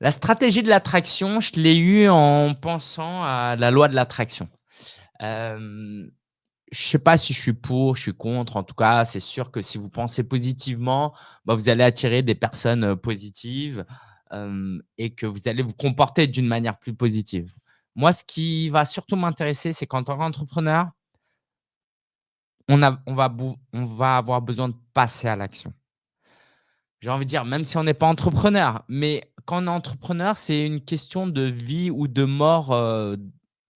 La stratégie de l'attraction, je l'ai eue en pensant à la loi de l'attraction. Hem, je sais pas si je suis pour, je suis contre. En tout cas, c'est sûr que si vous pensez positivement, bah, vous allez attirer des personnes, heu, positives, hem et que vous allez vous comporter d'une manière plus positive. Moi, ce qui va surtout m'intéresser, c'est qu'en tant qu'entrepreneur on on va avoir besoin de passer à l'action. J'ai envie de dire, même si on n'est pas entrepreneur, mais quand on est entrepreneur, c'est une question de vie ou de mort, heu,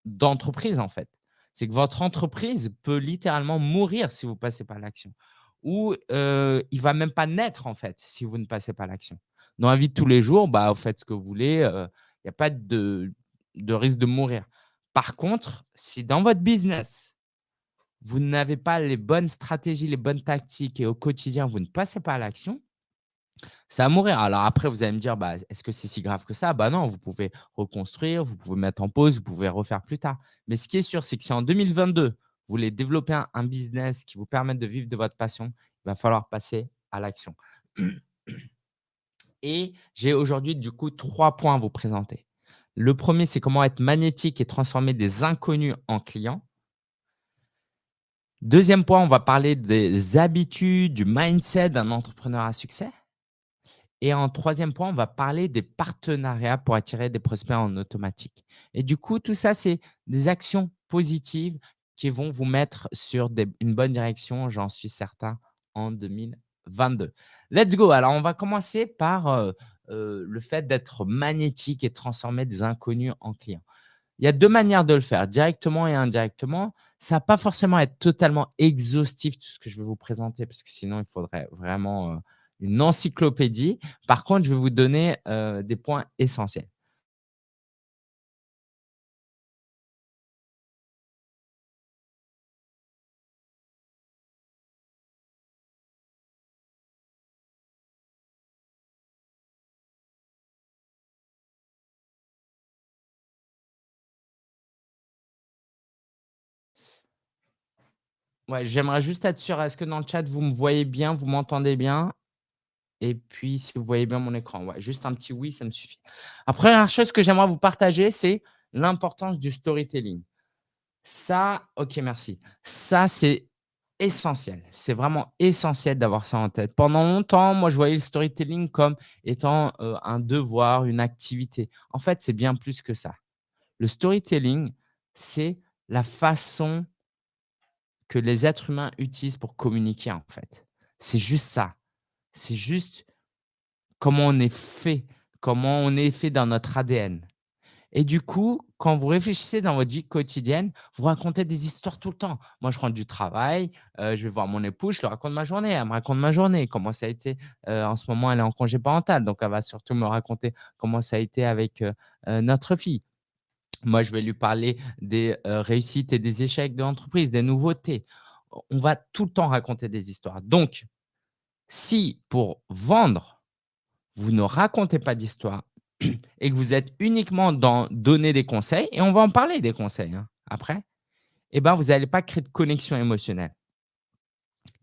d'entreprise, en fait. C'est que votre entreprise peut littéralement mourir si vous ne passez pas à l'action ou heu, il va même pas naître, en fait, si vous ne passez pas l'action. Dans la vie de tous les jours, bah, vous faites ce que vous voulez, heu, il y a pas de de risque de mourir. Par contre, si dans votre business, vous n'avez pas les bonnes stratégies, les bonnes tactiques et au quotidien, vous ne passez pas à l'action ça va mourir. Alors après, vous allez me dire: «Bah, est-ce que c'est si grave que ça?» bah non, vous pouvez reconstruire, vous pouvez mettre en pause, vous pouvez refaire plus tard. Mais ce qui est sûr, c'est que si en 2022, vous voulez développer un business qui vous permette de vivre de votre passion, il va falloir passer à l'action. Et j'ai aujourd'hui, du coup, 3 points à vous présenter. Le premier, c'est comment être magnétique et transformer des inconnus en clients. Deuxième point, on va parler des habitudes, du mindset d'un entrepreneur à succès. Et en troisième point, on va parler des partenariats pour attirer des prospects en automatique. Et du coup, tout ça, c'est des actions positives qui vont vous mettre sur une bonne direction, j'en suis certain, en 2022. Let's go! Alors, on va commencer par, heu heu, le fait d'être magnétique et transformer des inconnus en clients. Il y a 2 manières de le faire, directement et indirectement. Ça va pas forcément être totalement exhaustif, tout ce que je vais vous présenter, parce que sinon il faudrait vraiment, heu, une encyclopédie. Par contre, je vais vous donner, heu, des points essentiels. Ouais, j'aimerais juste être sûr, est-ce que dans le chat, vous me voyez bien, vous m'entendez bien? Et puis, si vous voyez bien mon écran, juste un petit «oui», ça me suffit. La première chose que j'aimerais vous partager, c'est l'importance du storytelling. Ça OK, merci. Ça, c'est essentiel. C'est vraiment essentiel d'avoir ça en tête. Pendant longtemps, moi, je voyais le storytelling comme étant, heu, un devoir, une activité. En fait, c'est bien plus que ça. Le storytelling, c'est la façon que les êtres humains utilisent pour communiquer, en fait. C'est juste ça. C'est juste comment on est fait, comment on est fait dans notre ADN. Et du coup, quand vous réfléchissez dans votre vie quotidienne, vous racontez des histoires tout le temps. Moi, je rentre du travail, heu, je vais voir mon épouse, je lui raconte ma journée. Elle me raconte ma journée, comment ça a été, heu, en ce moment, elle est en congé parental, donc elle va surtout me raconter comment ça a été avec, heu, notre fille. Moi, je vais lui parler des, réussites et des échecs de l'entreprise, des nouveautés. On va tout le temps raconter des histoires. Donc, si pour vendre, vous ne racontez pas d'histoire et que vous êtes uniquement dans donner des conseils et on va en parler des conseils, hein, après, et ben, vous n'allez pas créer de connexion émotionnelle.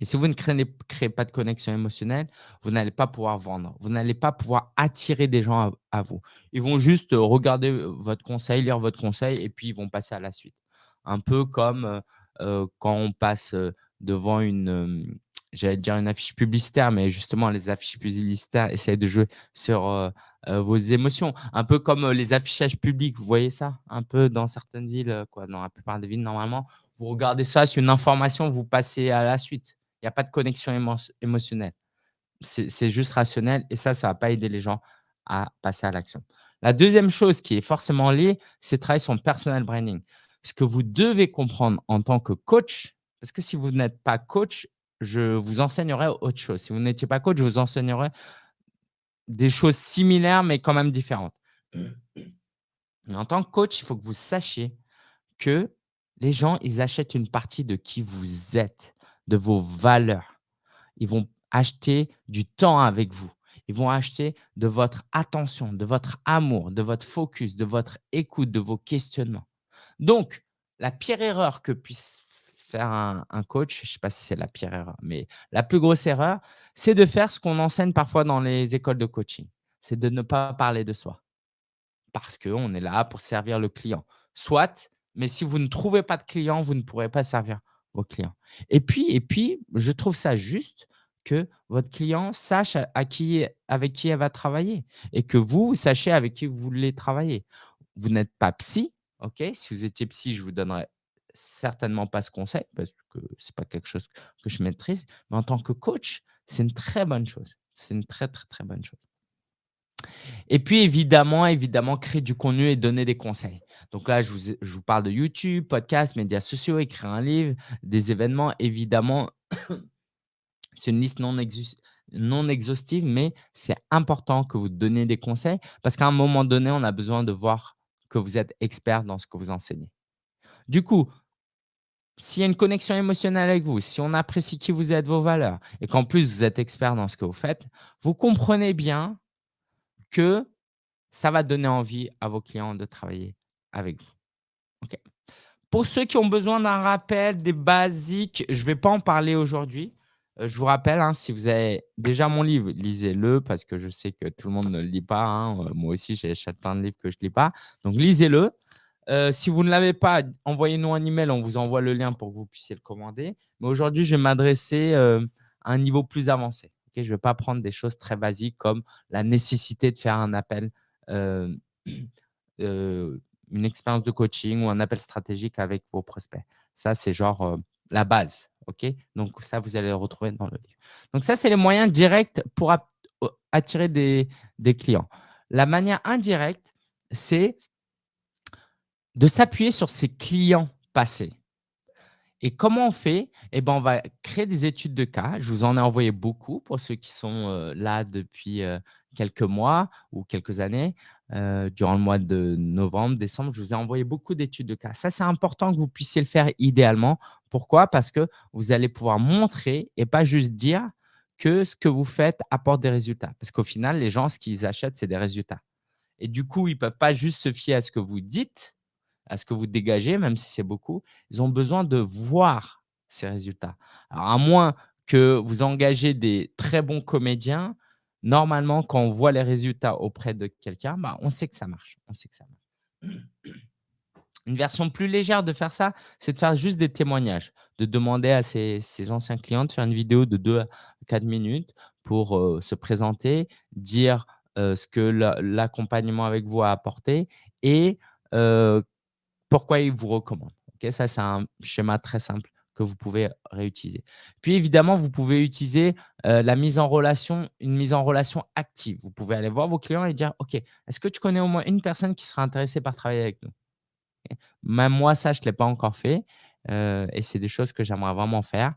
Et si vous ne créez pas de connexion émotionnelle, vous n'allez pas pouvoir vendre. Vous n'allez pas pouvoir attirer des gens à vous. Ils vont juste, heu, regarder, heu, votre conseil, lire votre conseil et puis ils vont passer à la suite. Un peu comme, heu, quand on passe, devant une, j'allais dire une affiche publicitaire, mais justement les affiches publicitaires essayent de jouer sur, heu heu, vos émotions. Un peu comme, heu, les affichages publics, vous voyez ça? Un peu dans certaines villes, quoi, dans la plupart des villes normalement, vous regardez ça, c'est une information, vous passez à la suite. Il y a pas de connexion émo émotionnelle. C'est juste rationnel et ça, ça va pas aider les gens à passer à l'action. La deuxième chose qui est forcément liée, c'est travailler son personal branding. Ce que vous devez comprendre en tant que coach, parce que si vous n'êtes pas coach, je vous enseignerai autre chose. Si vous n'étiez pas coach, je vous enseignerai des choses similaires, mais quand même différentes. Mais en tant que coach, il faut que vous sachiez que les gens, ils achètent une partie de qui vous êtes, de vos valeurs. Ils vont acheter du temps avec vous. Ils vont acheter de votre attention, de votre amour, de votre focus, de votre écoute, de vos questionnements. Donc, la pire erreur que puisse faire un coach, je ne sais pas si c'est la pire erreur, mais la plus grosse erreur, c'est de faire ce qu'on enseigne parfois dans les écoles de coaching. C'est de ne pas parler de soi. parce qu'on est là pour servir le client. Soit, mais si vous ne trouvez pas de clients, vous ne pourrez pas servir vos clients. Et puis et puis, je trouve ça juste que votre client sache à qui avec qui elle va travailler et que vous, vous sachiez avec qui vous voulez travailler. Vous n'êtes pas psy, OK? Si vous étiez psy, je vous donnerais certainement pas ce conseil parce que c'est pas quelque chose que je maîtrise, mais en tant que coach, c'est une très bonne chose. C'est une très, très, très bonne chose. Et puis évidemment, évidemment, créer du contenu et donner des conseils. Donc là, je vous je vous parle de YouTube, podcast, médias sociaux, écrire un livre, des événements. Évidemment, c'est une liste non non exhaustive, mais c'est important que vous donniez des conseils parce qu'à un moment donné, on a besoin de voir que vous êtes expert dans ce que vous enseignez. Du coup, s'il y a une connexion émotionnelle avec vous, si on apprécie qui vous êtes, vos valeurs et qu'en plus vous êtes expert dans ce que vous faites, vous comprenez bien que ça va donner envie à vos clients de travailler avec vous. OK. Pour ceux qui ont besoin d'un rappel, des basiques, je ne vais pas en parler aujourd'hui. Heu, je vous rappelle, hein, si vous avez déjà mon livre, lisez-le parce que je sais que tout le monde ne le lit pas, hein. Heu, moi aussi, plein de livres que je ne lis pas. Donc lisez-le. Heu, si vous ne l'avez pas, envoyez-nous un email, on vous envoie le lien pour que vous puissiez le commander. Mais aujourd'hui, je vais m'adresser, heu, à un niveau plus avancé. Je ne vais pas prendre des choses très basiques comme la nécessité de faire un appel, heu, une expérience de coaching ou un appel stratégique avec vos prospects. Ça, c'est genre, la base. Donc ça, vous allez le retrouver dans le livre. Donc ça, c'est les moyens directs pour attirer des clients. La manière indirecte, c'est de s'appuyer sur ses clients passés. Et comment on fait? Eh ben, on va créer des études de cas. Je vous en ai envoyé beaucoup pour ceux qui sont, heu, là depuis, heu, quelques mois ou quelques années. Heu, durant le mois de novembre, décembre, je vous ai envoyé beaucoup d'études de cas. Ça, c'est important que vous puissiez le faire idéalement. Pourquoi? Parce que vous allez pouvoir montrer et pas juste dire que ce que vous faites apporte des résultats. Parce qu'au final, les gens, ce qu'ils achètent, c'est des résultats. Et du coup, ils ne peuvent pas juste se fier à ce que vous dites, à ce que vous dégagez, même si c'est beaucoup, ils ont besoin de voir ces résultats. Alors, à moins que vous engagez des très bons comédiens, normalement, quand on voit les résultats auprès de quelqu'un, bah, on sait que ça marche. On sait que ça marche. Une version plus légère de faire ça, c'est de faire juste des témoignages, de demander à ses, anciens clients de faire une vidéo de 2 à 4 minutes pour euh, se présenter, dire euh, ce que la- l'accompagnement avec vous a apporté et euh, pourquoi ils vous recommandent. OK? Ça, c'est un schéma très simple que vous pouvez réutiliser. Puis évidemment, vous pouvez utiliser, heu, la mise en relation une mise en relation active. Vous pouvez aller voir vos clients et dire: «OK, est-ce que tu connais au moins une personne qui serait intéressée par travailler avec nous?» Même moi, ça, je ne l'ai pas encore fait, heu et c'est des choses que j'aimerais vraiment faire,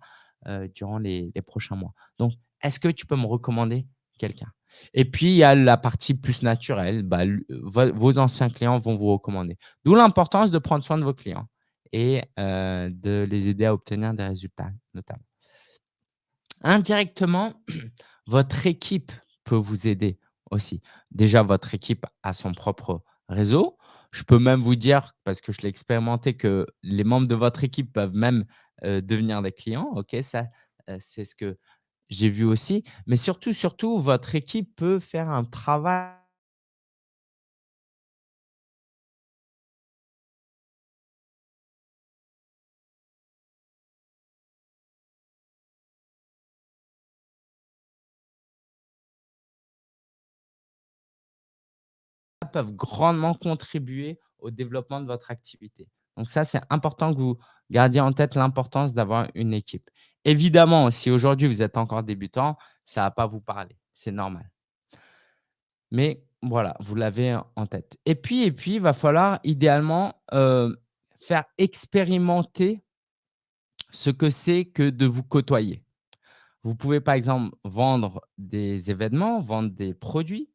heu, durant les prochains mois. Donc, est-ce que tu peux me recommander quelqu'un? Et puis, il y a la partie plus naturelle, bah, vos anciens clients vont vous recommander. D'où l'importance de prendre soin de vos clients et heu, de les aider à obtenir des résultats, notamment. Indirectement, votre équipe peut vous aider aussi. Déjà, votre équipe a son propre réseau. Je peux même vous dire, parce que je l'ai expérimenté, que les membres de votre équipe peuvent même, heu, devenir des clients. OK, ça, heu, c'est ce que j'ai vu aussi. Mais surtout, surtout, votre équipe peut faire un travail peuvent grandement contribuer au développement de votre activité. Donc ça, c'est important que vous gardiez en tête l'importance d'avoir une équipe. Évidemment, si aujourd'hui vous êtes encore débutant, ça ne va pas vous parler, c'est normal. Mais voilà, vous l'avez en tête. Et puis et puis, il va falloir idéalement, heu, faire expérimenter ce que c'est que de vous côtoyer. Vous pouvez, par exemple, vendre des événements, vendre des produits,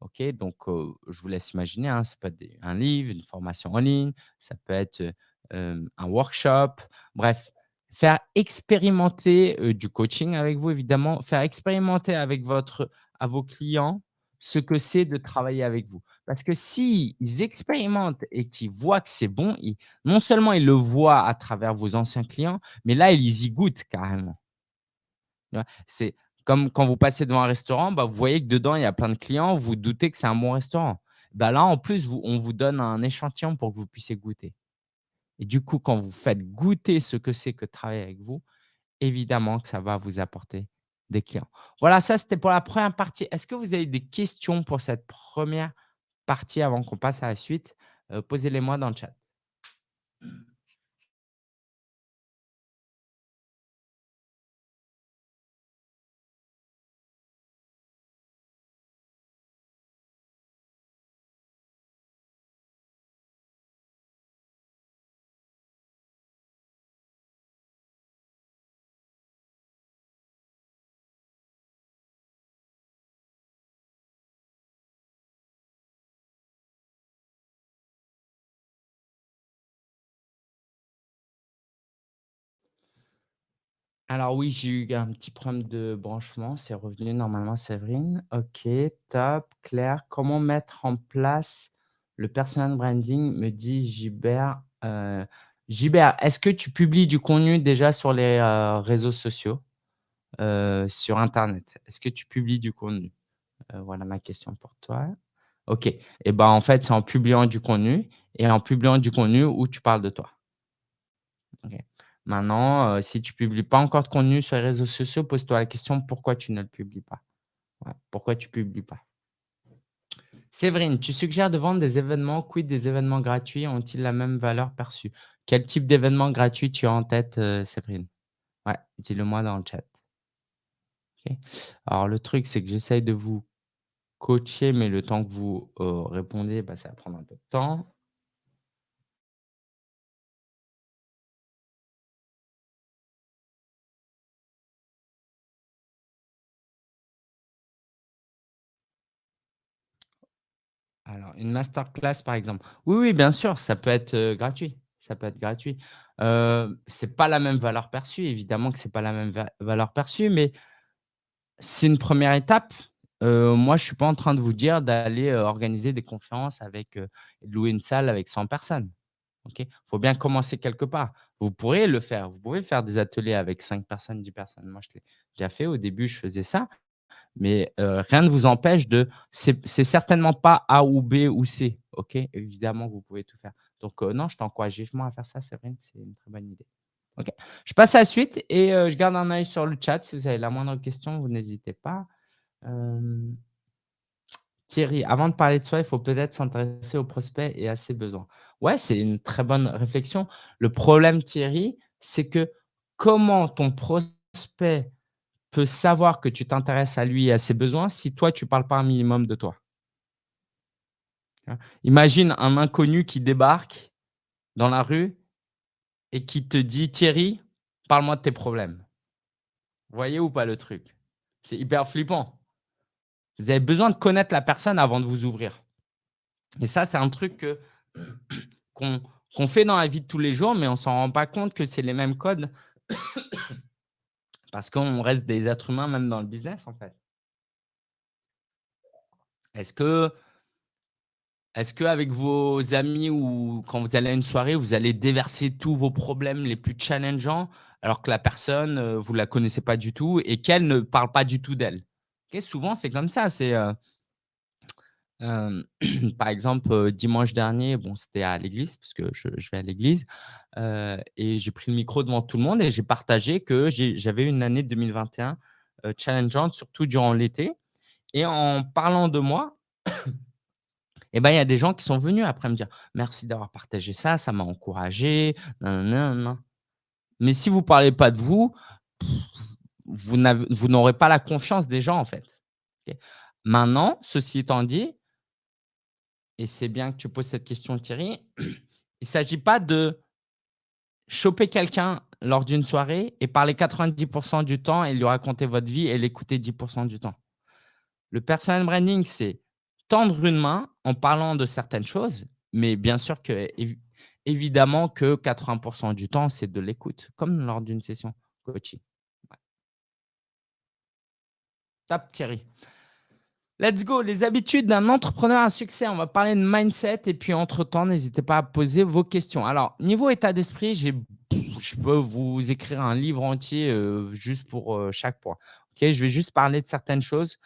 OK, donc je vous laisse imaginer, hein, ça peut être un livre, une formation en ligne, ça peut être, un workshop, bref, faire expérimenter, du coaching avec vous évidemment, faire expérimenter avec votre à vos clients ce que c'est de travailler avec vous. Parce que s'ils expérimentent et qu'ils voient que c'est bon, non seulement ils le voient à travers vos anciens clients, mais là, ils y goûtent carrément. C'est comme quand vous passez devant un restaurant, bah, vous voyez que dedans, il y a plein de clients, vous doutez que c'est un bon restaurant. Bah, là, en plus, on vous donne un échantillon pour que vous puissiez goûter et du coup, quand vous faites goûter ce que c'est que travailler avec vous, évidemment que ça va vous apporter des clients. Voilà, ça, c'était pour la première partie. Est-ce que vous avez des questions pour cette première partie avant qu'on passe à la suite? Heu, posez-les-moi dans le chat. Alors oui, j'ai eu un petit problème de branchement, c'est revenu normalement Séverine. OK, top, clair. Comment mettre en place le personal branding? Me dit Gilbert, heu, Gilbert, est-ce que tu publies du contenu déjà sur les, heu, réseaux sociaux, heu, sur internet? Est-ce que tu publies du contenu? Heu, voilà ma question pour toi. OK et ben, en fait, c'est en publiant du contenu et en publiant du contenu où tu parles de toi. OK. Maintenant, heu, si tu publies pas encore de contenu sur les réseaux sociaux, pose-toi la question pourquoi tu ne le publies pas? Pourquoi tu publies pas? Séverine, tu suggères de vendre des événements, quid des événements gratuits? Ont-ils la même valeur perçue? Quel type d'événement gratuit tu as en tête, heu, Séverine? Ouais, dis-le moi dans le chat. Alors le truc, c'est que j'essaye de vous coacher, mais le temps que vous, heu, répondez, bah, ça va prendre un peu de temps. Alors, une masterclass, par exemple. Oui, oui, bien sûr, ça peut être, heu, gratuit. Ça peut être gratuit. Heu, c'est pas la même valeur perçue, évidemment que c'est pas la même va valeur perçue, mais c'est une première étape. Heu, moi, je suis pas en train de vous dire d'aller, organiser des conférences avec, louer une salle avec 100 personnes. Il Faut bien commencer quelque part. Vous pourrez le faire, vous pouvez faire des ateliers avec 5 personnes, 10 personnes. Moi, je l'ai déjà fait. Au début, je faisais ça. Mais heu, rien ne vous empêche de c'est certainement pas A ou B ou C, OK? Évidemment vous pouvez tout faire. Donc heu, non, je t'encourage vivement à faire ça, Séverine, c'est une très bonne idée. OK. Je passe à la suite et heu, je garde un œil sur le chat. Si vous avez la moindre question, vous n'hésitez pas. Thierry, avant de parler de soi, il faut peut-être s'intéresser aux prospects et à ses besoins. Ouais, c'est une très bonne réflexion. Le problème, Thierry, c'est que comment ton prospect peut savoir que tu t'intéresses à lui et à ses besoins si toi, tu ne parles pas un minimum de toi. Imagine un inconnu qui débarque dans la rue et qui te dit: «Thierry, parle-moi de tes problèmes». Voyez ou pas le truc? C'est hyper flippant. Vous avez besoin de connaître la personne avant de vous ouvrir et ça, c'est un truc qu'on fait dans la vie de tous les jours, mais on ne s'en rend pas compte que c'est les mêmes codes parce qu'on reste des êtres humains même dans le business, en fait. Est-ce que Est-ce qu'avec vos amis ou quand vous allez à une soirée, vous allez déverser tous vos problèmes les plus challengeants, alors que la personne, heu, vous la connaissez pas du tout et qu'elle ne parle pas du tout d'elle? Souvent c'est comme ça, c'est, heu, par exemple, dimanche dernier, bon, c'était à l'église parce que je vais à l'église, et j'ai pris le micro devant tout le monde et j'ai partagé que j'avais une année 2021, heu, challengeante, surtout durant l'été et en parlant de moi Et ben, il y a des gens qui sont venus après me dire: «Merci d'avoir partagé ça, ça m'a encouragé, Mais si vous parlez pas de vous, vous n'aurez pas la confiance des gens, en fait. Maintenant, ceci étant dit et c'est bien que tu poses cette question Thierry, il ne s'agit pas de choper quelqu'un lors d'une soirée et parler 90% du temps et lui raconter votre vie et l'écouter 10% du temps. Le personal branding, c'est tendre une main en parlant de certaines choses, mais bien sûr que évi évidemment que 80% du temps, c'est de l'écoute, comme lors d'une session coaching. Top Thierry. Let's go, les habitudes d'un entrepreneur à succès. On va parler de mindset et puis entre-temps, n'hésitez pas à poser vos questions. Alors, niveau état d'esprit, je peux vous écrire un livre entier, heu, juste pour, heu, chaque point. OK? Je vais juste parler de certaines choses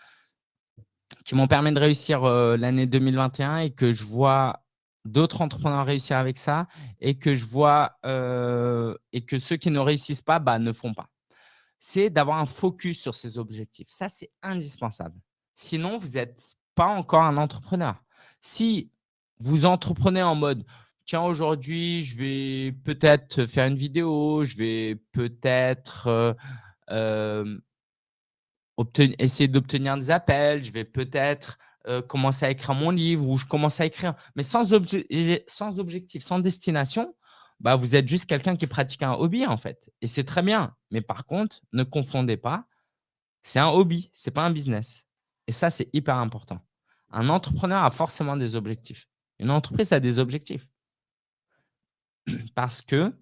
qui m'ont permis de réussir, heu, l'année 2021 et que je vois d'autres entrepreneurs réussir avec ça et que je vois, et que ceux qui ne réussissent pas, bah, ne font pas. C'est d'avoir un focus sur ses objectifs. Ça, c'est indispensable. Sinon, vous êtes pas encore un entrepreneur. Si vous entreprenez en mode: «Tiens, aujourd'hui, je vais peut-être faire une vidéo, je vais peut-être, hem, obten essayer d'obtenir des appels, je vais peut-être, heu, commencer à écrire mon livre ou je commence à écrire», mais sans objectif, sans destination, bah, vous êtes juste quelqu'un qui pratique un hobby, en fait et c'est très bien. Mais par contre, ne confondez pas, c'est un hobby, c'est pas un business et ça, c'est hyper important. Un entrepreneur a forcément des objectifs. Une entreprise a des objectifs. Parce qu'une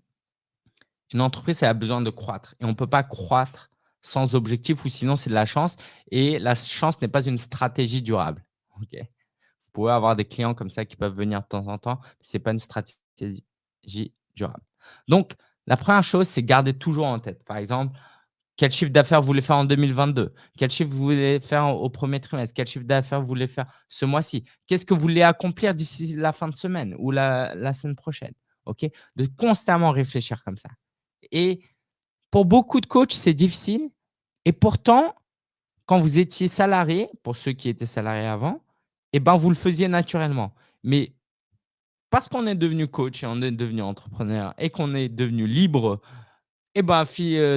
entreprise, elle a besoin de croître et on ne peut pas croître sans objectif ou sinon c'est de la chance et la chance n'est pas une stratégie durable. OK? Vous pouvez avoir des clients comme ça qui peuvent venir de temps en temps, ce n'est pas une stratégie durable. Donc, la première chose, c'est garder toujours en tête. Par exemple, quel chiffre d'affaires vous voulez faire en 2022? Quel chiffre vous voulez faire au premier trimestre? Quel chiffre d'affaires vous voulez faire ce mois-ci? Qu'est-ce que vous voulez accomplir d'ici la fin de semaine ou la, semaine prochaine? De constamment réfléchir comme ça. Et pour beaucoup de coachs, c'est difficile. Et pourtant, quand vous étiez salarié, pour ceux qui étaient salariés avant, eh ben, vous le faisiez naturellement. Mais parce qu'on est devenu coach et on est devenu entrepreneur et qu'on est devenu libre et ben,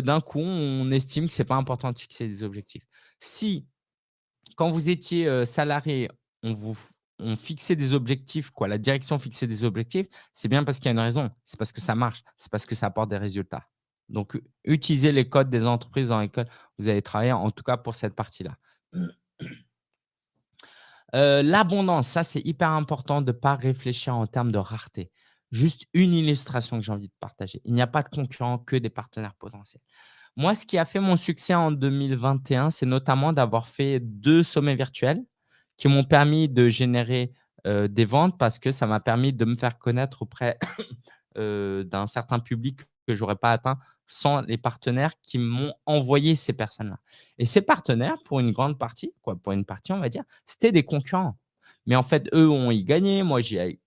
d'un coup, on estime que c'est pas important de fixer des objectifs. Si, quand vous étiez, salarié, on vous fixait des objectifs, quoi, la direction fixait des objectifs, c'est bien parce qu'il y a une raison. C'est parce que ça marche, c'est parce que ça apporte des résultats. Donc, utilisez les codes des entreprises dans lesquelles vous allez travailler, en tout cas pour cette partie-là. l'abondance, ça, c'est hyper important de ne pas réfléchir en termes de rareté. Juste une illustration que j'ai envie de partager. Il n'y a pas de concurrents, que des partenaires potentiels. Moi, ce qui a fait mon succès en 2021, c'est notamment d'avoir fait deux sommets virtuels qui m'ont permis de générer des ventes parce que ça m'a permis de me faire connaître auprès d'un certain public que je n'aurais pas atteint sans les partenaires qui m'ont envoyé ces personnes-là. Et ces partenaires, pour une grande partie, quoi, pour une partie, on va dire, c'était des concurrents. Mais en fait, eux ont y gagné, moi j'ai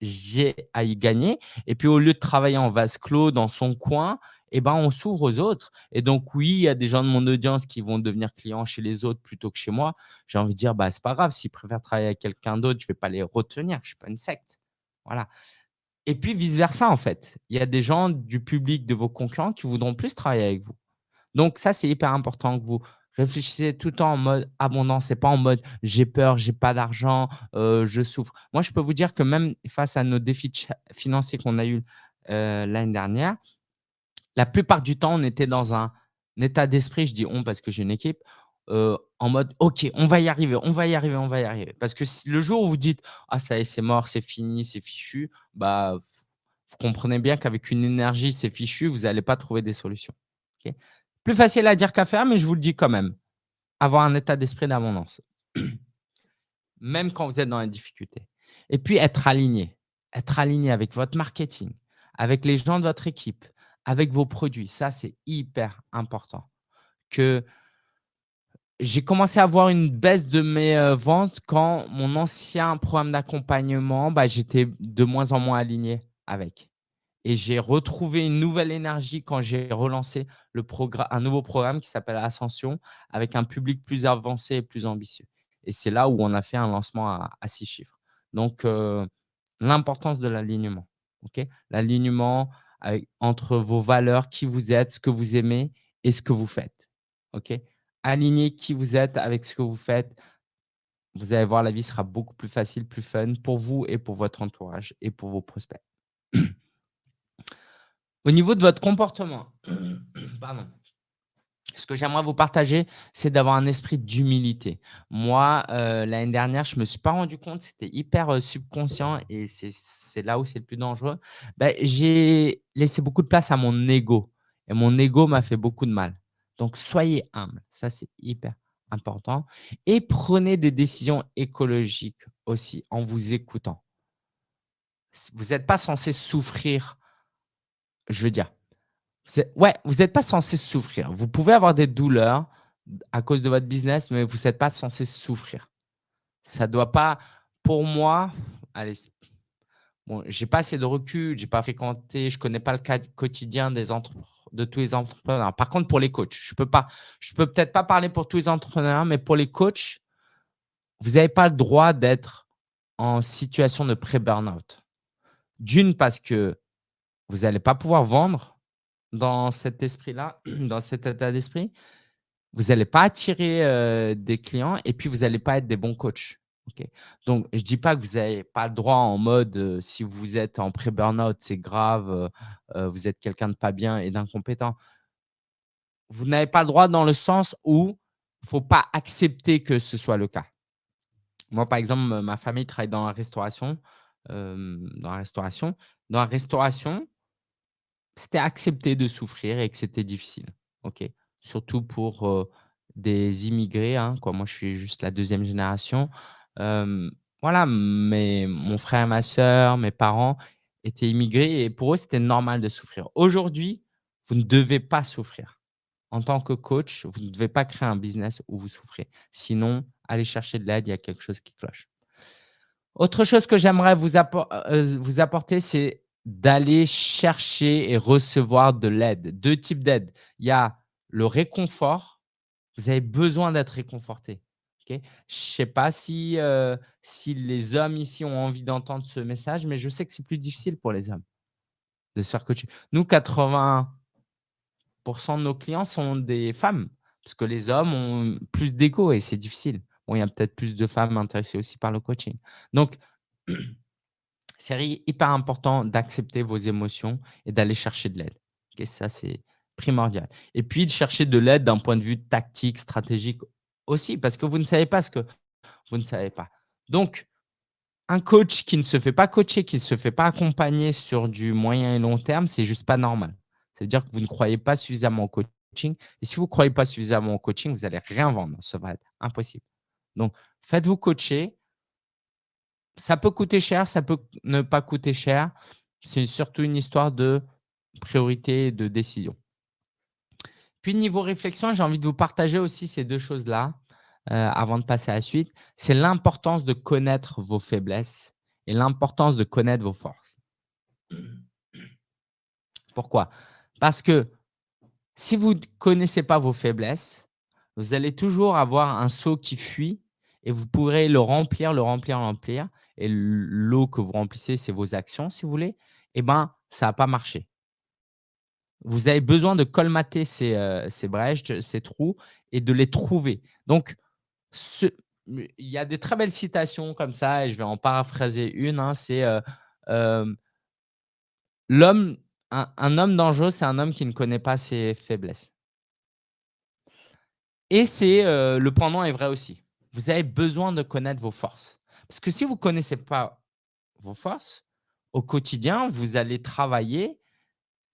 j'ai à y gagner. Et puis, au lieu de travailler en vase clos dans son coin, eh ben, on s'ouvre aux autres. Et donc, oui, il y a des gens de mon audience qui vont devenir clients chez les autres plutôt que chez moi. J'ai envie de dire, bah, c'est pas grave. S'ils préfèrent travailler avec quelqu'un d'autre, je vais pas les retenir. Je suis pas une secte. Voilà. Et puis, vice-versa, en fait. Il y a des gens du public de vos concurrents qui voudront plus travailler avec vous. Donc, ça, c'est hyper important que vous Réfléchissez tout le temps en mode abondance et pas en mode j'ai peur, j'ai pas d'argent, euh, je souffre. Moi, je peux vous dire que même face à nos défis financiers qu'on a eu euh, l'année dernière, la plupart du temps, on était dans un, état d'esprit, je dis on parce que j'ai une équipe, euh, en mode ok, on va y arriver, on va y arriver, on va y arriver. Parce que le jour où vous dites ah ça y est, c'est mort, c'est fini, c'est fichu, bah vous comprenez bien qu'avec une énergie, c'est fichu, vous n'allez pas trouver des solutions. Plus facile à dire qu'à faire, mais je vous le dis quand même. Avoir un état d'esprit d'abondance. même quand vous êtes dans les difficultés. Et puis, être aligné. Être aligné avec votre marketing, avec les gens de votre équipe, avec vos produits. Ça, c'est hyper important. Que j'ai commencé à avoir une baisse de mes euh, ventes quand mon ancien programme d'accompagnement, bah, j'étais de moins en moins aligné avec. Et j'ai retrouvé une nouvelle énergie quand j'ai relancé le un nouveau programme qui s'appelle Ascension avec un public plus avancé et plus ambitieux. Et c'est là où on a fait un lancement à, six chiffres. Donc, euh, l'importance de l'alignement. l'alignement entre vos valeurs, qui vous êtes, ce que vous aimez et ce que vous faites. Ok? Aligner qui vous êtes avec ce que vous faites. Vous allez voir, la vie sera beaucoup plus facile, plus fun pour vous et pour votre entourage et pour vos prospects. Au niveau de votre comportement, ce que j'aimerais vous partager, c'est d'avoir un esprit d'humilité. Moi, euh, l'année dernière, je ne me suis pas rendu compte, c'était hyper euh, subconscient et c'est là où c'est le plus dangereux. Ben, j'ai laissé beaucoup de place à mon ego et mon ego m'a fait beaucoup de mal. Donc, soyez humble, ça c'est hyper important et prenez des décisions écologiques aussi en vous écoutant. Vous n'êtes pas censé souffrir je veux dire, ouais, vous n'êtes pas censé souffrir. Vous pouvez avoir des douleurs à cause de votre business, mais vous êtes pas censé souffrir. Ça doit pas pour moi, allez, bon, j'ai pas assez de recul, j'ai pas fréquenté, je connais pas le cas quotidien des de tous les entrepreneurs. Par contre, pour les coachs, je peux peux peut-être pas parler pour tous les entrepreneurs, mais pour les coachs, vous avez pas le droit d'être en situation de pré-burnout. D'une, parce que vous allez pas pouvoir vendre dans cet esprit-là, dans cet état d'esprit. Vous allez pas attirer, heu, des clients et puis vous allez pas être des bons coachs. Donc je dis pas que vous avez pas le droit en mode, heu, si vous êtes en pré-burnout, c'est grave, heu, vous êtes quelqu'un de pas bien et d'incompétent. Vous n'avez pas le droit dans le sens où il faut pas accepter que ce soit le cas. Moi, par exemple, ma famille travaille dans la restauration, dans la restauration. Dans la restauration c'était accepté de souffrir et que c'était difficile. Surtout pour, des immigrés, hein. Moi, je suis juste la 2e génération. Voilà, mais mon frère, ma sœur, mes parents étaient immigrés et pour eux, c'était normal de souffrir. Aujourd'hui, vous ne devez pas souffrir. En tant que coach, vous ne devez pas créer un business où vous souffrez. Sinon, allez chercher de l'aide, il y a quelque chose qui cloche. Autre chose que j'aimerais vous apporter, c'est d'aller chercher et recevoir de l'aide. 2 types d'aide. Il y a le réconfort, vous avez besoin d'être réconforté. Je sais pas si, heu, si les hommes ici ont envie d'entendre ce message, mais je sais que c'est plus difficile pour les hommes de se faire coacher. Nous, 80% de nos clients sont des femmes, parce que les hommes ont plus d'ego et c'est difficile. Bon, il y a peut-être plus de femmes intéressées aussi par le coaching. Donc c'est hyper important d'accepter vos émotions et d'aller chercher de l'aide. OK? Ça, c'est primordial et puis de chercher de l'aide d'un point de vue tactique, stratégique aussi, parce que vous ne savez pas ce que vous ne savez pas. Donc un coach qui ne se fait pas coacher, qui ne se fait pas accompagner sur du moyen et long terme, c'est juste pas normal. Ça veut dire que vous ne croyez pas suffisamment au coaching et si vous croyez pas suffisamment au coaching, vous allez rien vendre, ça va être impossible. Donc faites-vous coacher ça peut coûter cher, ça peut ne pas coûter cher. C'est surtout une histoire de priorité et de décision. Puis niveau réflexion, j'ai envie de vous partager aussi ces 2 choses-là, heu, avant de passer à la suite. C'est l'importance de connaître vos faiblesses et l'importance de connaître vos forces. Pourquoi? Parce que si vous ne connaissez pas vos faiblesses, vous allez toujours avoir un seau qui fuit et vous pourrez le remplir, le remplir, le remplir et l'eau que vous remplissez, c'est vos actions si vous voulez et ben, ça va pas marcher. Vous avez besoin de colmater ces, heu, ces brèches, ces trous et de les trouver. Donc il y a des très belles citations comme ça et je vais en paraphraser une, hein, c'est, heu, hem «L'homme un homme dangereux, c'est un homme qui ne connaît pas ses faiblesses». Et c'est, le pendant est vrai aussi. Vous avez besoin de connaître vos forces. Parce que si vous connaissez pas vos forces, au quotidien, vous allez travailler,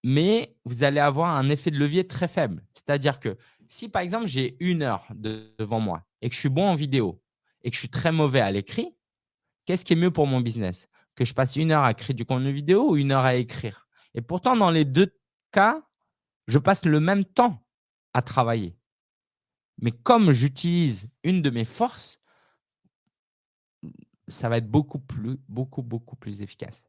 mais vous allez avoir un effet de levier très faible. C'est-à-dire que si, par exemple, j'ai 1 heure de devant moi et que je suis bon en vidéo et que je suis très mauvais à l'écrit, qu'est-ce qui est mieux pour mon business? Que je passe 1 heure à créer du contenu vidéo ou 1 heure à écrire? Et pourtant, dans les 2 cas, je passe le même temps à travailler. Mais comme j'utilise une de mes forces ça va être beaucoup plus beaucoup, beaucoup plus efficace.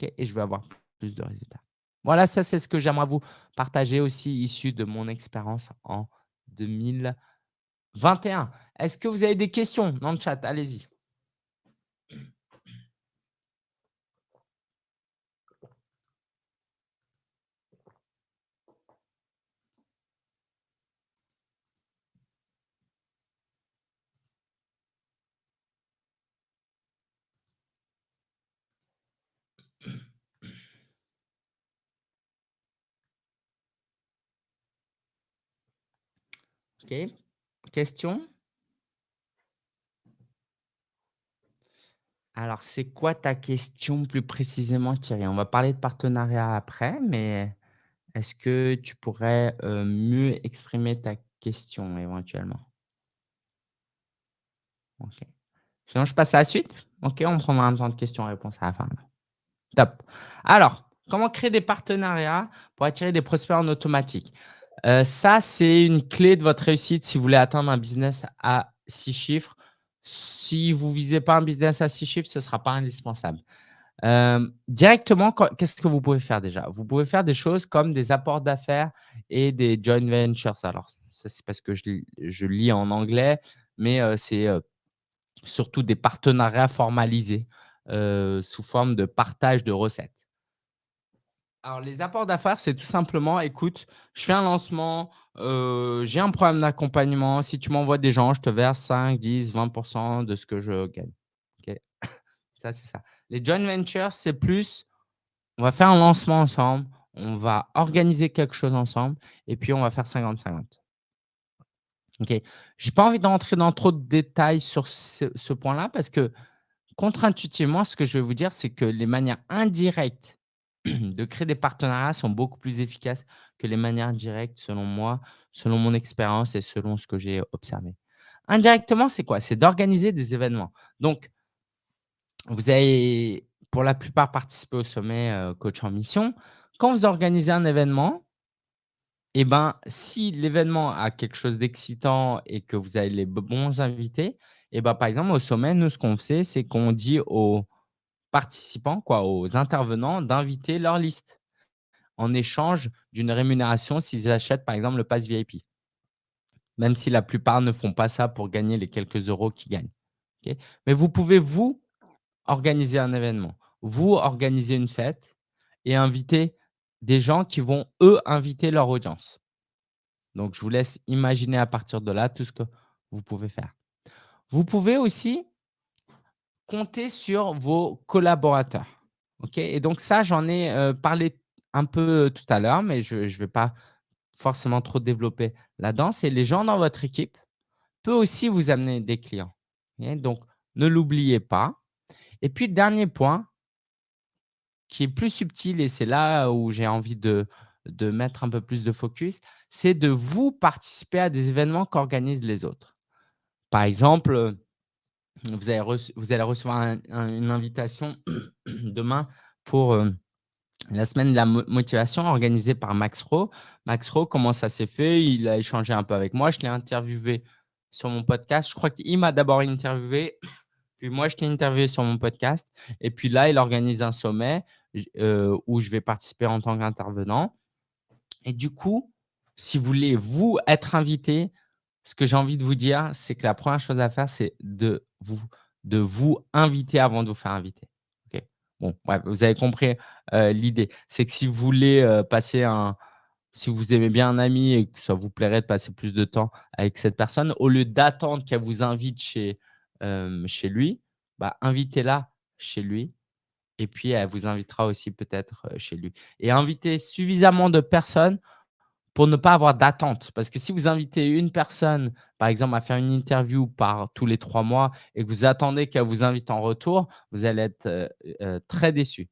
Et je vais avoir plus de résultats. Voilà, ça, c'est ce que j'aimerais vous partager aussi issu de mon expérience en 2021. Est-ce que vous avez des questions dans le chat? Allez-y. OK. Question? Alors, c'est quoi ta question plus précisément, Thierry? On va parler de partenariat après, mais est-ce que tu pourrais, heu, mieux exprimer ta question éventuellement? OK. Sinon, je passe à la suite? OK, on prendra un temps de questions-réponses à la fin. Top. Alors, comment créer des partenariats pour attirer des prospects en automatique? Heu, ça, c'est une clé de votre réussite si vous voulez atteindre un business à 6 chiffres. Si vous visez pas un business à 6 chiffres, ce sera pas indispensable. Hem, directement, qu'est-ce que vous pouvez faire déjà? Vous pouvez faire des choses comme des apports d'affaires et des joint ventures. Alors ça, c'est parce que je lis en anglais, mais heu, c'est, surtout des partenariats formalisés, sous forme de partage de recettes. Alors les apports d'affaires, c'est tout simplement: «Écoute, je fais un lancement, heu, j'ai un programme d'accompagnement. Si tu m'envoies des gens, je te verse 5-10-20% de ce que je gagne». OK? Ça, c'est ça. Les joint ventures, c'est plus: on va faire un lancement ensemble, on va organiser quelque chose ensemble et puis on va faire 50-50. OK? J'ai pas envie d'entrer dans trop de détails sur ce ce point-là parce que contre-intuitivement, ce que je vais vous dire, c'est que les manières indirectes de créer des partenariats sont beaucoup plus efficaces que les manières directes selon moi, selon mon expérience et selon ce que j'ai observé. Indirectement, c'est quoi? C'est d'organiser des événements. Donc, vous avez pour la plupart participé au sommet, heu, Coach en mission. Quand vous organisez un événement et ben, si l'événement a quelque chose d'excitant et que vous avez les bons invités et ben, par exemple, au sommet, nous, ce qu'on fait, c'est qu'on dit aux participants, quoi, aux intervenants d'inviter leur liste en échange d'une rémunération s'ils achètent, par exemple, le pass VIP. Même si la plupart ne font pas ça pour gagner les quelques euros qu'ils gagnent. Mais vous pouvez, vous, organiser un événement, vous organiser une fête et inviter des gens qui vont, eux, inviter leur audience. Donc, je vous laisse imaginer à partir de là tout ce que vous pouvez faire. Vous pouvez aussi compter sur vos collaborateurs. Et donc ça, j'en ai, heu, parlé un peu tout à l'heure, mais je ne vais pas forcément trop développer là-dedans. C'est les gens dans votre équipe peuvent aussi vous amener des clients. Donc, ne l'oubliez pas. Et puis, dernier point qui est plus subtil et c'est là où j'ai envie de mettre un peu plus de focus, c'est de vous participer à des événements qu'organisent les autres. Par exemple, vous allez recevoir un un une invitation demain pour, heu, la semaine de la mo motivation organisée par Max Rowe. Max Rowe, comment ça s'est fait? Il a échangé un peu avec moi, je l'ai interviewé sur mon podcast. Je crois qu'il m'a d'abord interviewé puis moi, je t'ai interviewé sur mon podcast et puis là, il organise un sommet heu, où je vais participer en tant qu'intervenant et du coup, si vous voulez, vous, être invité, ce que j'ai envie de vous dire, c'est que la première chose à faire, c'est de vous inviter avant de vous faire inviter. Bon, vous avez compris, heu, l'idée. C'est que si vous voulez, heu, passer un si vous aimez bien un ami et que ça vous plairait de passer plus de temps avec cette personne, au lieu d'attendre qu'elle vous invite chez chez lui, bah, invitez-la chez lui et puis elle vous invitera aussi peut-être, chez lui et invitez suffisamment de personnes pour ne pas avoir d'attente. Parce que si vous invitez une personne, par exemple, à faire une interview par tous les 3 mois et que vous attendez qu'elle vous invite en retour, vous allez être, heu heu, très déçu.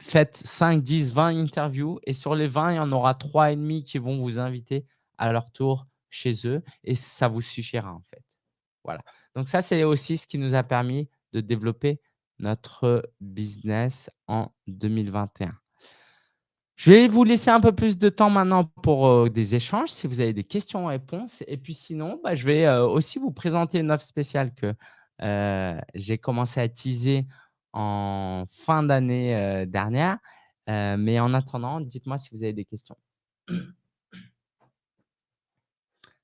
Faites 5-10-20 interviews et sur les 20, il y en aura 3,5 qui vont vous inviter à leur tour chez eux et ça vous suffira, en fait. Voilà. Donc ça, c'est aussi ce qui nous a permis de développer notre business en 2021. Je vais vous laisser un peu plus de temps maintenant pour, heu, des échanges, si vous avez des questions-réponses et puis sinon, bah, je vais, heu, aussi vous présenter une offre spéciale que, heu, j'ai commencé à teaser en fin d'année, dernière, mais en attendant, dites-moi si vous avez des questions.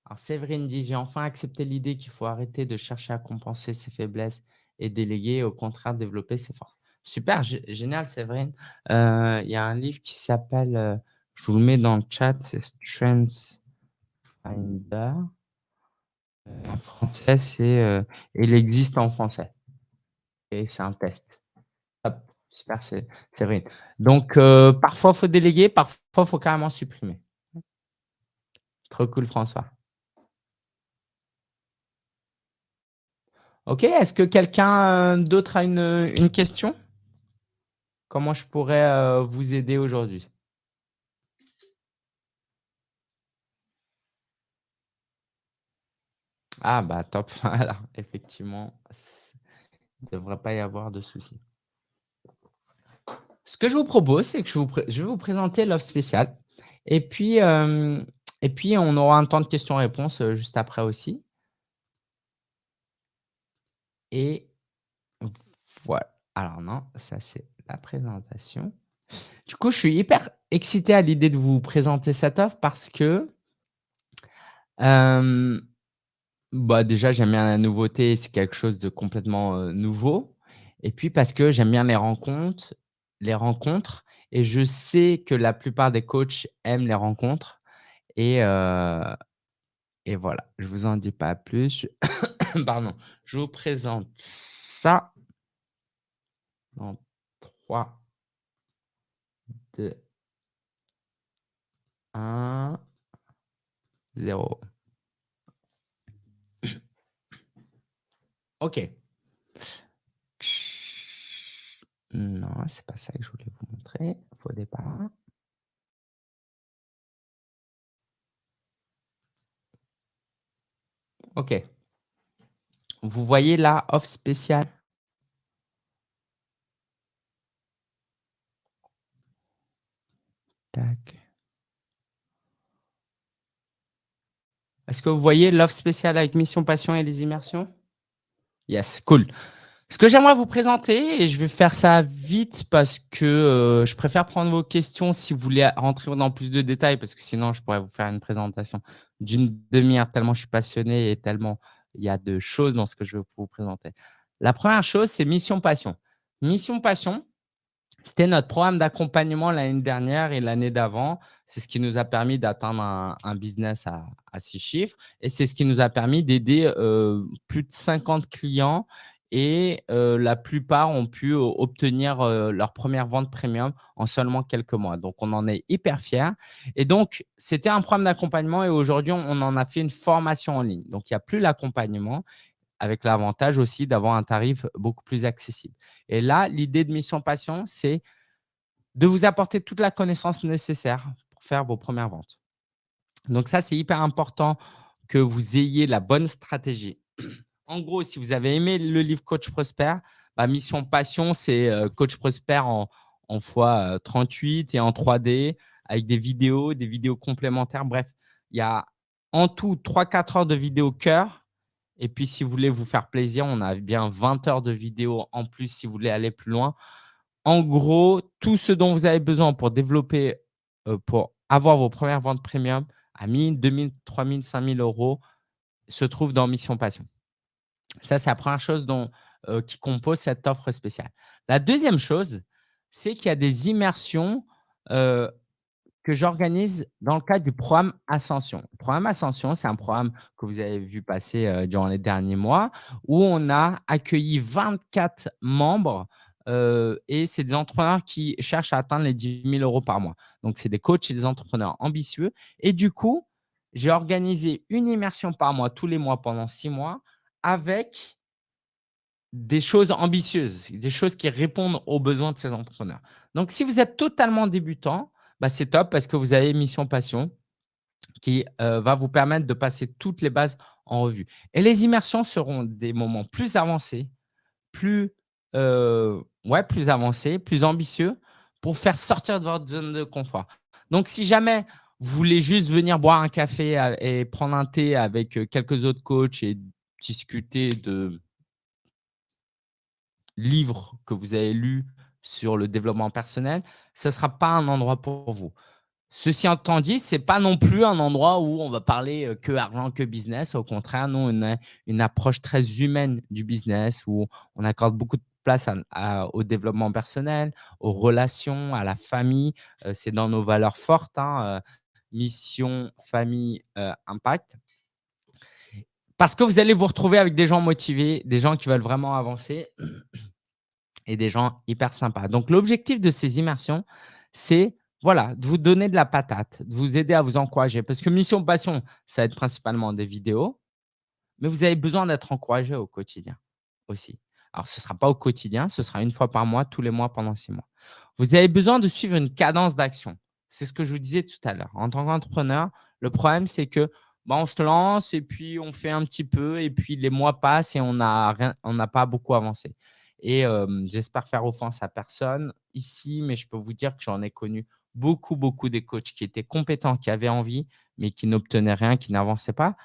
Alors Séverine dit: «J'ai enfin accepté l'idée qu'il faut arrêter de chercher à compenser ses faiblesses et déléguer, au contraire développer ses forces». Super, gé génial Séverine. Heu, il y a un livre qui s'appelle, heu, je vous le mets dans le chat, c'est Strengths Finder. Heu, en français, c'est, il existe en français et c'est un test. Hop, super Sé Séverine. Donc parfois, il faut déléguer, parfois, il faut carrément supprimer. Trop cool François. OK, est-ce que quelqu'un, d'autre a une question? Comment je pourrais, heu, vous aider aujourd'hui? Ah bah top, voilà, effectivement, il ne devrait pas y avoir de souci. Ce que je vous propose, c'est que je vais vous présenter l'offre spéciale et puis, Et puis, on aura un temps de questions-réponses, heu, juste après aussi. Et voi alors non, ça c'est la présentation. Du coup, je suis hyper excité à l'idée de vous présenter cette offre parce que hem, bah, déjà, j'aime bien la nouveauté, c'est quelque chose de complètement, heu, nouveau et puis parce que j'aime bien les rencontres les rencontres et je sais que la plupart des coachs aiment les rencontres et heu et voilà, je vous en dis pas plus. Pardon, je vous présente ça 3 2 1 0 OK. Non, c'est pas ça que je voulais vous montrer au départ. OK. Vous voyez là, offre spéciale? Est-ce que vous voyez l'offre spéciale avec Mission Passion et les immersions? Yes, cool. Ce que j'aimerais vous présenter et je vais faire ça vite parce que, heu, je préfère prendre vos questions si vous voulez rentrer dans plus de détails parce que sinon je pourrais vous faire une présentation d'une demi-heure tellement je suis passionné et tellement il y a de choses dans ce que je veux vous présenter. La première chose, c'est Mission Passion. Mission Passion, c'était notre programme d'accompagnement l'année dernière et l'année d'avant. C'est ce qui nous a permis d'atteindre un business à 6 chiffres et c'est ce qui nous a permis d'aider, heu, plus de 50 clients et heu, la plupart ont pu o obtenir, leur première vente premium en seulement quelques mois. Donc on en est hyper fiers et donc c'était un programme d'accompagnement et aujourd'hui on en a fait une formation en ligne. Donc il y a plus l'accompagnement avec l'avantage aussi d'avoir un tarif beaucoup plus accessible. Et là, l'idée de Mission Passion, c'est de vous apporter toute la connaissance nécessaire pour faire vos premières ventes. Donc ça, c'est hyper important que vous ayez la bonne stratégie. En gros, si vous avez aimé le livre Coach Prosper, bah, Mission Passion, c'est euh, Coach Prosper en, en fois 38 et en 3D avec des vidéos, des vidéos complémentaires. Bref, il y a en tout 3-4 heures de vidéos cœur et puis, si vous voulez vous faire plaisir, on a bien 20 heures de vidéos en plus si vous voulez aller plus loin. En gros, tout ce dont vous avez besoin pour développer, euh, pour avoir vos premières ventes premium à 1 000, 2 000, 3 000, 5 000 euros se trouve dans Mission Passion. Ça, c'est la première chose dont, euh, qui compose cette offre spéciale. La deuxième chose, c'est qu'il y a des immersions euh, que j'organise dans le cadre du programme Ascension. Le programme Ascension, c'est un programme que vous avez vu passer euh, durant les derniers mois où on a accueilli 24 membres euh, et c'est des entrepreneurs qui cherchent à atteindre les 10 000 euros par mois. Donc, c'est des coachs et des entrepreneurs ambitieux. Et du coup, j'ai organisé une immersion par mois, tous les mois pendant six mois, avec des choses ambitieuses, des choses qui répondent aux besoins de ces entrepreneurs. Donc, si vous êtes totalement débutant, bah, c'est top parce que vous avez Mission Passion qui euh, va vous permettre de passer toutes les bases en revue. Et les immersions seront des moments plus avancés, plus, euh, ouais, plus avancés, plus ambitieux pour faire sortir de votre zone de confort. Donc, si jamais vous voulez juste venir boire un café euh, et prendre un thé avec quelques autres coachs et discuter de livres que vous avez lus sur le développement personnel, ce ne sera pas un endroit pour vous. Ceci étant dit, ce n'est pas non plus un endroit où on va parler que argent, que business. Au contraire, nous, on a une approche très humaine du business où on accorde beaucoup de place au développement personnel, aux relations, à la famille. C'est dans nos valeurs fortes, hein, mission, famille, impact. Parce que vous allez vous retrouver avec des gens motivés, des gens qui veulent vraiment avancer et des gens hyper sympas. Donc, l'objectif de ces immersions, c'est voilà, de vous donner de la patate, de vous aider à vous encourager. Parce que Mission Passion, ça va être principalement des vidéos, mais vous avez besoin d'être encouragé au quotidien aussi. Alors, ce ne sera pas au quotidien, ce sera une fois par mois, tous les mois pendant six mois. Vous avez besoin de suivre une cadence d'action. C'est ce que je vous disais tout à l'heure. En tant qu'entrepreneur, le problème, c'est que bah, on se lance et puis on fait un petit peu et puis les mois passent et on n'a pas beaucoup avancé. Et j'espère faire offense à personne ici, mais je peux vous dire que j'en ai connu beaucoup, beaucoup des coachs qui étaient compétents, qui avaient envie, mais qui n'obtenaient rien, qui n'avançaient pas,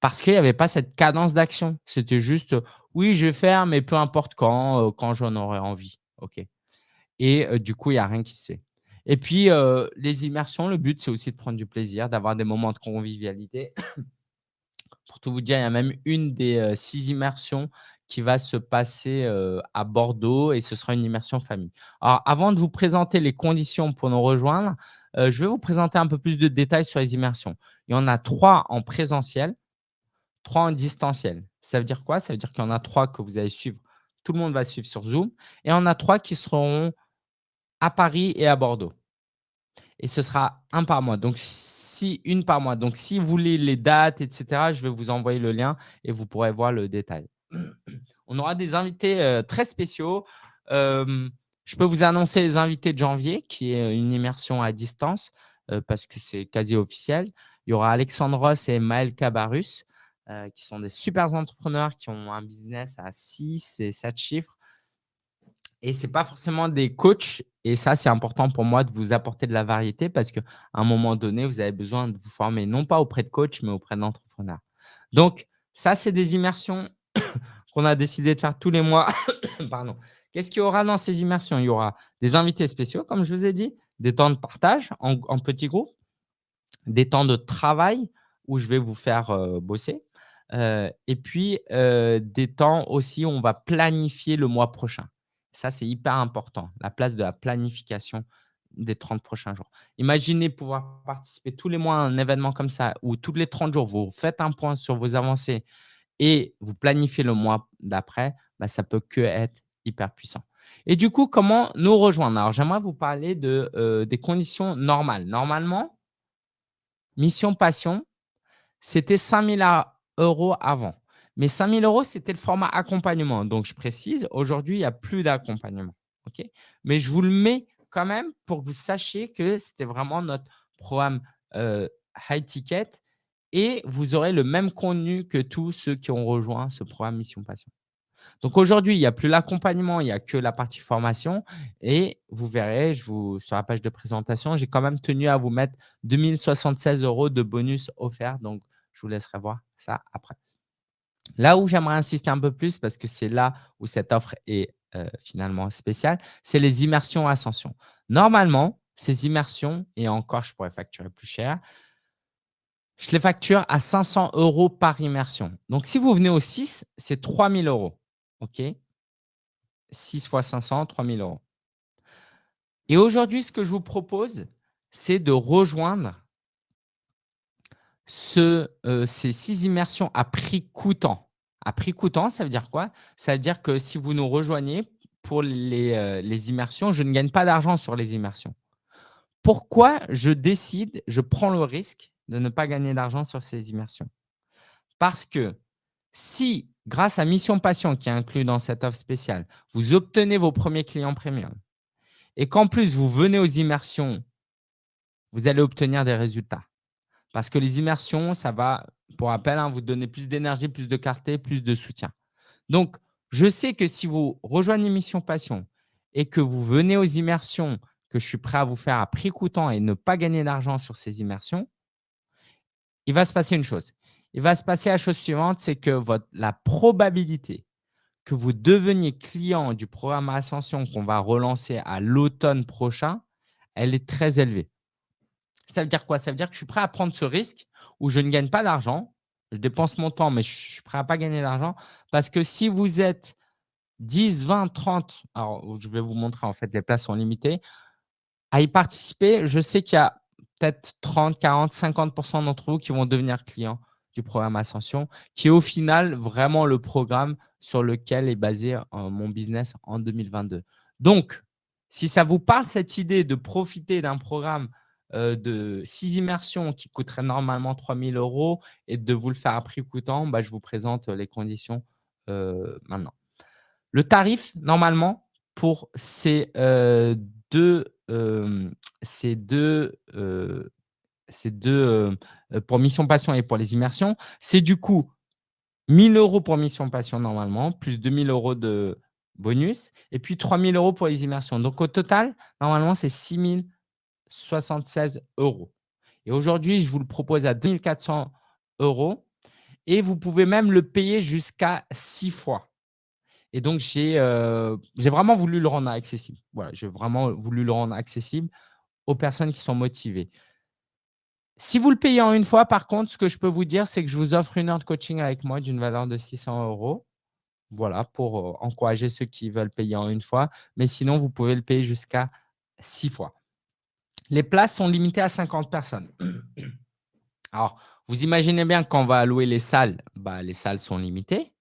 parce qu'il n'y avait pas cette cadence d'action. C'était juste, oui, je vais faire, mais peu importe quand, quand j'en aurai envie. Et du coup, il n'y a rien qui se fait. Et puis, les immersions, le but, c'est aussi de prendre du plaisir, d'avoir des moments de convivialité. Pour tout vous dire, il y a même une des six immersions qui va se passer à Bordeaux et ce sera une immersion famille. Alors, avant de vous présenter les conditions pour nous rejoindre, je vais vous présenter un peu plus de détails sur les immersions. Il y en a trois en présentiel, trois en distanciel. Ça veut dire quoi? Ça veut dire qu'il y en a trois que vous allez suivre. Tout le monde va suivre sur Zoom. Et il y en a trois qui seront à Paris et à Bordeaux. Et ce sera un par mois. Donc, si une par mois. Donc, si vous voulez les dates, etc., je vais vous envoyer le lien et vous pourrez voir le détail. On aura des invités euh, très spéciaux. Euh, je peux vous annoncer les invités de janvier, qui est une immersion à distance, euh, parce que c'est quasi officiel. Il y aura Alexandre Ross et Maël Cabarus, qui sont des super entrepreneurs qui ont un business à 6 et 7 chiffres et ce n'est pas forcément des coachs. Et ça, c'est important pour moi de vous apporter de la variété parce qu'à un moment donné, vous avez besoin de vous former non pas auprès de coachs, mais auprès d'entrepreneurs. Donc, ça, c'est des immersions qu'on a décidé de faire tous les mois. Pardon. Qu'est-ce qu'il y aura dans ces immersions? Il y aura des invités spéciaux, comme je vous ai dit, des temps de partage en, petits groupes, des temps de travail où je vais vous faire euh, bosser, euh, et puis euh, des temps aussi où on va planifier le mois prochain. Ça, c'est hyper important, la place de la planification des 30 prochains jours. Imaginez pouvoir participer tous les mois à un événement comme ça où tous les 30 jours, vous faites un point sur vos avancées et vous planifiez le mois d'après, bah, ça peut que être hyper puissant. Et du coup, comment nous rejoindre? Alors, j'aimerais vous parler de, euh, des conditions normales. Normalement, Mission Passion, c'était 5 000 euros avant. Mais 5 000 euros, c'était le format accompagnement. Donc, je précise, aujourd'hui, il n'y a plus d'accompagnement. Mais je vous le mets quand même pour que vous sachiez que c'était vraiment notre programme euh, high ticket et vous aurez le même contenu que tous ceux qui ont rejoint ce programme Mission Passion. Donc aujourd'hui, il n'y a plus l'accompagnement, il n'y a que la partie formation. Et vous verrez, je vous, sur la page de présentation, j'ai quand même tenu à vous mettre 2076 euros de bonus offerts. Donc, je vous laisserai voir ça après. Là où j'aimerais insister un peu plus, parce que c'est là où cette offre est euh, finalement spéciale, c'est les immersions ascension. Normalement, ces immersions, et encore, je pourrais facturer plus cher, je les facture à 500 euros par immersion. Donc, si vous venez au 6, c'est 3000 euros. OK? 6 fois 500, 3000 euros. Et aujourd'hui, ce que je vous propose, c'est de rejoindre euh, ces six immersions à prix coûtant. À prix coûtant, ça veut dire quoi? Ça veut dire que si vous nous rejoignez pour euh, les immersions, je ne gagne pas d'argent sur les immersions. Pourquoi je décide, je prends le risque de ne pas gagner d'argent sur ces immersions Parce que si, grâce à Mission Passion qui est inclus dans cette offre spéciale, vous obtenez vos premiers clients premium et qu'en plus, vous venez aux immersions, vous allez obtenir des résultats. Parce que les immersions, ça va, pour rappel, hein, vous donner plus d'énergie, plus de clarté, plus de soutien. Donc, je sais que si vous rejoignez Mission Passion et que vous venez aux immersions que je suis prêt à vous faire à prix coûtant et ne pas gagner d'argent sur ces immersions, il va se passer une chose. Il va se passer la chose suivante, c'est que la probabilité que vous deveniez client du programme Ascension qu'on va relancer à l'automne prochain, elle est très élevée. Ça veut dire quoi? Ça veut dire que je suis prêt à prendre ce risque où je ne gagne pas d'argent. Je dépense mon temps, mais je suis prêt à pas gagner d'argent. Parce que si vous êtes 10, 20, 30, alors je vais vous montrer en fait, les places sont limitées, à y participer, je sais qu'il y a peut-être 30, 40, 50% d'entre vous qui vont devenir clients du programme Ascension, qui est au final vraiment le programme sur lequel est basé euh, mon business en 2022. Donc, si ça vous parle cette idée de profiter d'un programme euh, de six immersions qui coûteraient normalement 3 000 euros et de vous le faire à prix coûtant, bah, je vous présente les conditions euh, maintenant. Le tarif, normalement, pour ces euh, ces deux, pour Mission Passion et pour les immersions, c'est du coup 1000 euros pour Mission Passion normalement, plus 2000 euros de bonus, et puis 3000 euros pour les immersions. Donc, au total, normalement, c'est 6000 76 euros. Et aujourd'hui, je vous le propose à 2 400 euros et vous pouvez même le payer jusqu'à 6 fois. Et donc, j'ai euh, j'ai vraiment voulu le rendre accessible. Voilà, j'ai vraiment voulu le rendre accessible aux personnes qui sont motivées. Si vous le payez en une fois, par contre, ce que je peux vous dire, c'est que je vous offre une heure de coaching avec moi d'une valeur de 600 euros. Voilà, pour euh, encourager ceux qui veulent payer en une fois. Mais sinon, vous pouvez le payer jusqu'à six fois. Les places sont limitées à 50 personnes. Alors, vous imaginez bien quand on va louer les salles, bah, les salles sont limitées.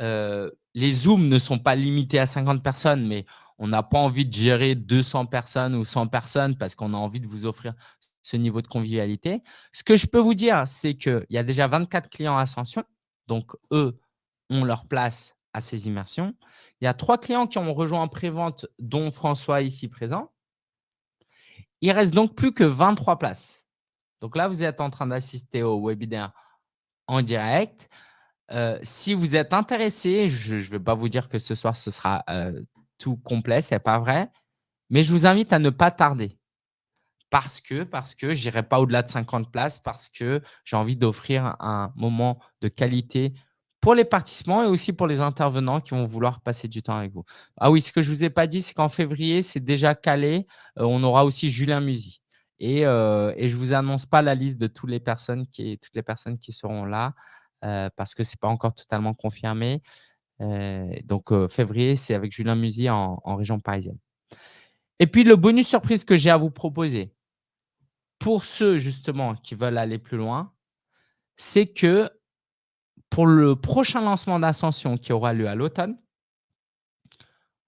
Euh, les Zooms ne sont pas limités à 50 personnes, mais on n'a pas envie de gérer 200 personnes ou 100 personnes parce qu'on a envie de vous offrir ce niveau de convivialité. Ce que je peux vous dire, c'est qu'il y a déjà 24 clients Ascension. Donc, eux ont leur place à ces immersions. Il y a trois clients qui ont rejoint en pré-vente, dont François ici présent. Il reste donc plus que 23 places. Donc là, vous êtes en train d'assister au webinaire en direct. Euh, si vous êtes intéressé, je ne vais pas vous dire que ce soir, ce sera euh, tout complet, ce n'est pas vrai. Mais je vous invite à ne pas tarder parce que, parce que je n'irai pas au-delà de 50 places, parce que j'ai envie d'offrir un moment de qualité pour les participants et aussi pour les intervenants qui vont vouloir passer du temps avec vous. Ah oui, ce que je ne vous ai pas dit, c'est qu'en février, c'est déjà calé. Euh, on aura aussi Julien Musy. Et, je ne vous annonce pas la liste de toutes les personnes qui, seront là parce que ce n'est pas encore totalement confirmé. donc, février, c'est avec Julien Musy en région parisienne. Et puis, le bonus surprise que j'ai à vous proposer, pour ceux justement qui veulent aller plus loin, c'est que pour le prochain lancement d'Ascension qui aura lieu à l'automne,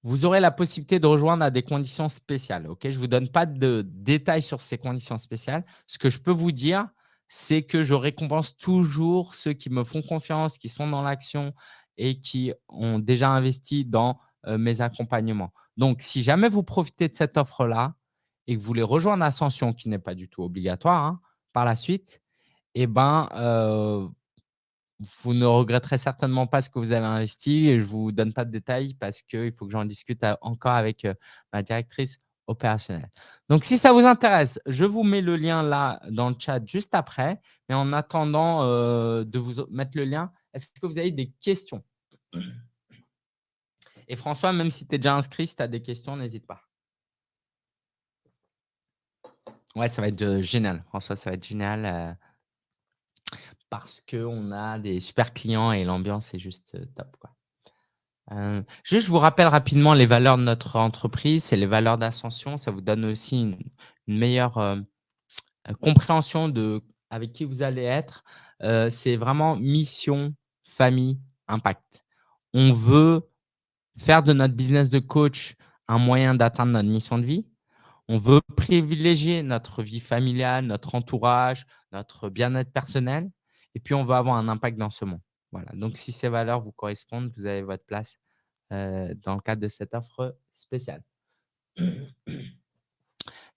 vous aurez la possibilité de rejoindre à des conditions spéciales. Je ne vous donne pas de détails sur ces conditions spéciales. Ce que je peux vous dire, c'est que je récompense toujours ceux qui me font confiance, qui sont dans l'action et qui ont déjà investi dans mes accompagnements. Donc, si jamais vous profitez de cette offre-là, et que vous voulez rejoindre Ascension, qui n'est pas du tout obligatoire hein, par la suite, eh ben, vous ne regretterez certainement pas ce que vous avez investi. Et je ne vous donne pas de détails parce qu'il faut que j'en discute encore avec ma directrice opérationnelle. Donc, si ça vous intéresse, je vous mets le lien là dans le chat juste après. Mais en attendant euh, de vous mettre le lien, est-ce que vous avez des questions? Et François, même si tu es déjà inscrit, si tu as des questions, n'hésite pas. Ouais, ça va être génial. François, ça va être génial parce qu'on a des super clients et l'ambiance est juste top. Quoi. Juste, je vous rappelle rapidement les valeurs de notre entreprise, c'est les valeurs d'ascension. Ça vous donne aussi une, meilleure compréhension de avec qui vous allez être. c'est vraiment mission, famille, impact. On veut faire de notre business de coach un moyen d'atteindre notre mission de vie. On veut privilégier notre vie familiale, notre entourage, notre bien-être personnel. Et puis, on veut avoir un impact dans ce monde. Voilà. Donc, si ces valeurs vous correspondent, vous avez votre place dans le cadre de cette offre spéciale.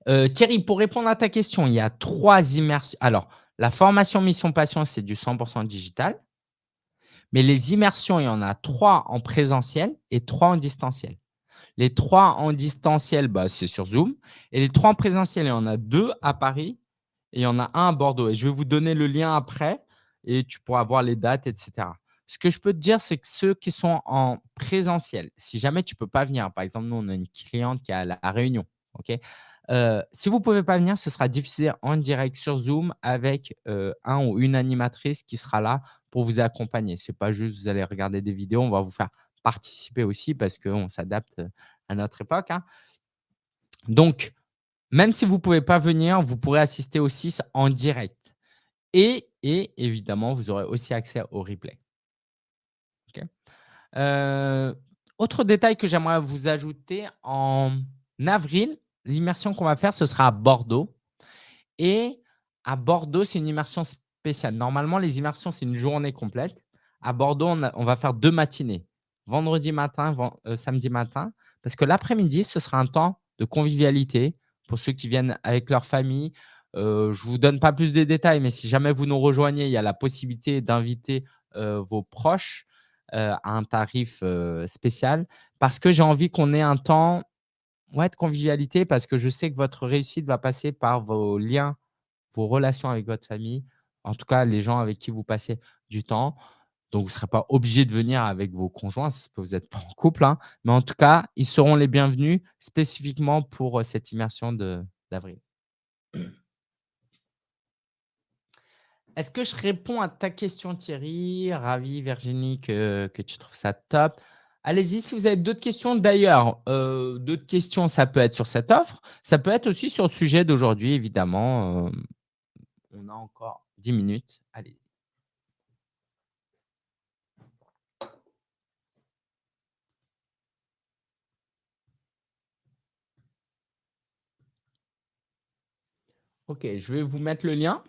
Euh, Thierry, pour répondre à ta question, il y a trois immersions. Alors, la formation Mission Passion, c'est du 100% digital. Mais les immersions, il y en a trois en présentiel et trois en distanciel. Les trois en distanciel, bah, c'est sur Zoom. Et les trois en présentiel, il y en a deux à Paris et il y en a un à Bordeaux. Et je vais vous donner le lien après et tu pourras voir les dates, etc. Ce que je peux te dire, c'est que ceux qui sont en présentiel, si jamais tu ne peux pas venir, par exemple, nous, on a une cliente qui est à la Réunion. euh, si vous ne pouvez pas venir, ce sera diffusé en direct sur Zoom avec euh, un ou une animatrice qui sera là pour vous accompagner. Ce n'est pas juste vous allez regarder des vidéos, on va vous faire participer aussi parce qu'on s'adapte à notre époque. Hein. Donc, même si vous ne pouvez pas venir, vous pourrez assister au 6 en direct. Et, et évidemment, vous aurez aussi accès au replay. autre détail que j'aimerais vous ajouter, en avril, l'immersion qu'on va faire, ce sera à Bordeaux. Et à Bordeaux, c'est une immersion spéciale. Normalement, les immersions, c'est une journée complète. À Bordeaux, on va faire deux matinées vendredi matin, euh, samedi matin, parce que l'après-midi, ce sera un temps de convivialité pour ceux qui viennent avec leur famille. Je ne vous donne pas plus de détails, mais si jamais vous nous rejoignez, il y a la possibilité d'inviter vos proches à un tarif spécial parce que j'ai envie qu'on ait un temps Ouais, de convivialité parce que je sais que votre réussite va passer par vos liens, vos relations avec votre famille, en tout cas les gens avec qui vous passez du temps. Donc vous serez pas obligés de venir avec vos conjoints, que vous êtes pas en couple, hein, mais en tout cas, ils seront les bienvenus spécifiquement pour, cette immersion d'avril. Est-ce que je réponds à ta question Thierry? Ravi Virginie que tu trouves ça top. Allez-y si vous avez d'autres questions. D'ailleurs, heu, d'autres questions, ça peut être sur cette offre, ça peut être aussi sur le sujet d'aujourd'hui évidemment, hem, on a encore 10 minutes, allez. OK, je vais vous mettre le lien.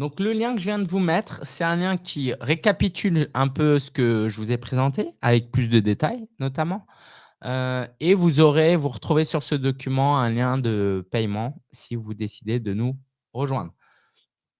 Donc le lien que je viens de vous mettre, c'est un lien qui récapitule un peu ce que je vous ai présenté, avec plus de détails notamment, heu et vous aurez vous retrouvez sur ce document un lien de paiement si vous décidez de nous rejoindre.